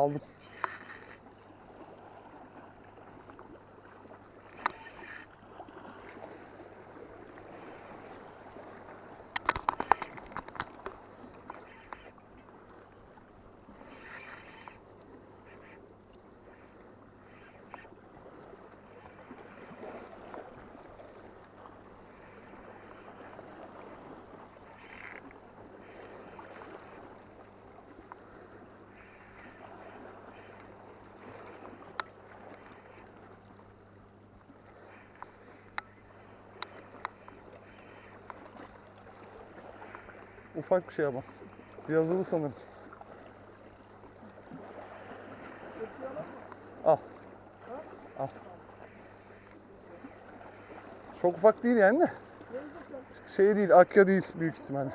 Aldım. Ufak bir şey ama. Yazılı sanırım. Al. Al. Çok ufak değil yani de. Şey değil, akya değil büyük ihtimalle.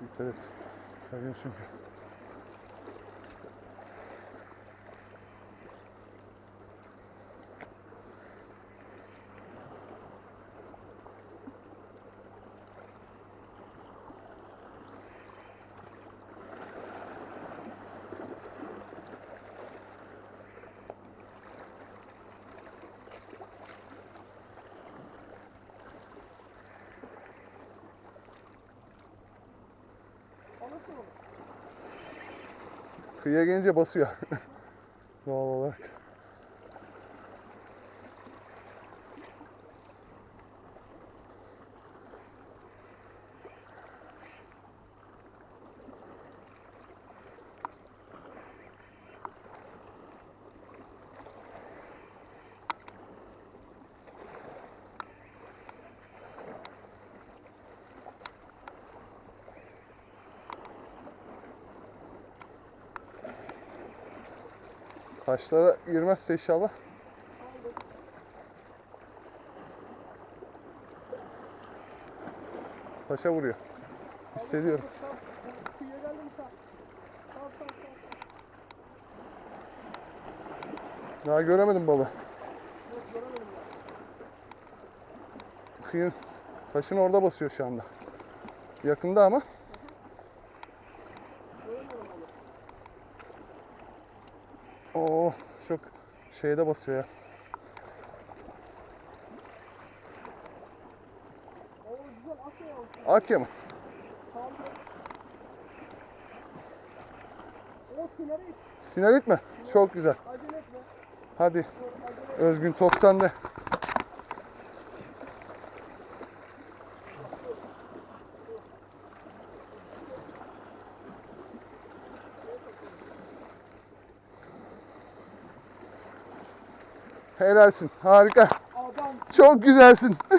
Dikkat et. Kayıyor çünkü. Kıyıya gelince basıyor. Doğal olarak. Taşlara girmezse inşallah. Taşa vuruyor. Hissediyorum. Daha göremedim ya. Kıyın taşın orada basıyor şu anda. Yakında ama. Oo çok şeyde basıyor ya. Akya mı? Sinerit. Mi? Çok güzel. Hadi. Özgün top sende. Helalsin. Harika. Adam. Çok güzelsin.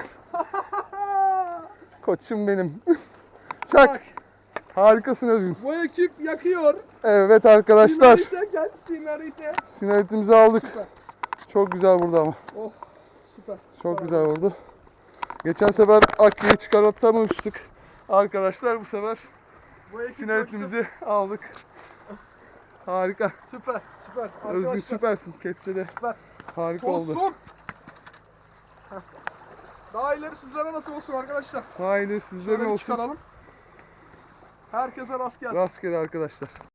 Koçum benim. Çak. Bak, Harikasın Özgün. bu ekip yakıyor. Evet arkadaşlar. Sinerite gel sinerite. Sineritimizi aldık. Süper. Çok güzel vurdu ama. Oh süper. Çok Süper. güzel vurdu. Geçen sefer Akkı'yı çıkartamamıştık. Arkadaşlar bu sefer Bu ekip sineritimizi aldık. Harika. Süper süper. Özgün Arkadaşlar, süpersin. Kepçede Süper. Harika oldu. Olsun. Daha ileri sizlere nasıl olsun arkadaşlar? Haydi sizlerin Şöyle bir olsun. çıkaralım. Herkese rast gelsin. Rastgele arkadaşlar.